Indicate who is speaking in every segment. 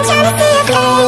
Speaker 1: I'm trying to see a face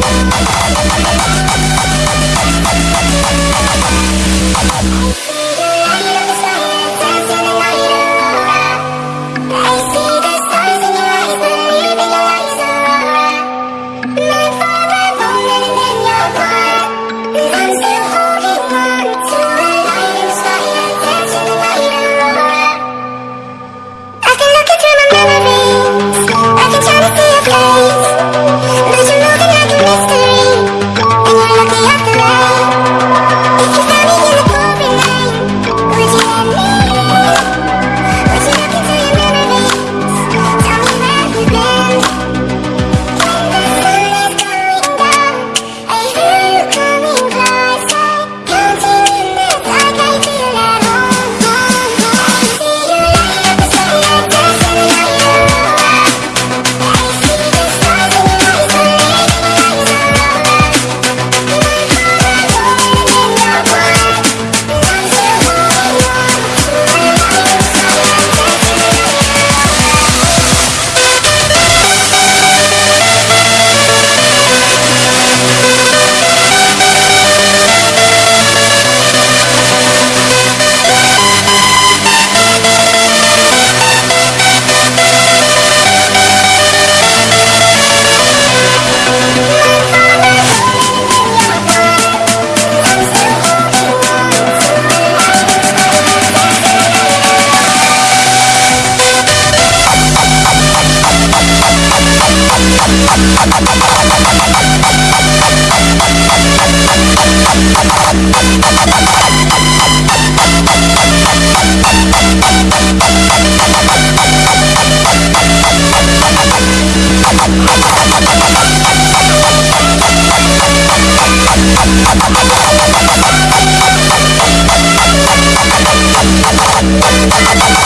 Speaker 1: Thank you. We'll be right back.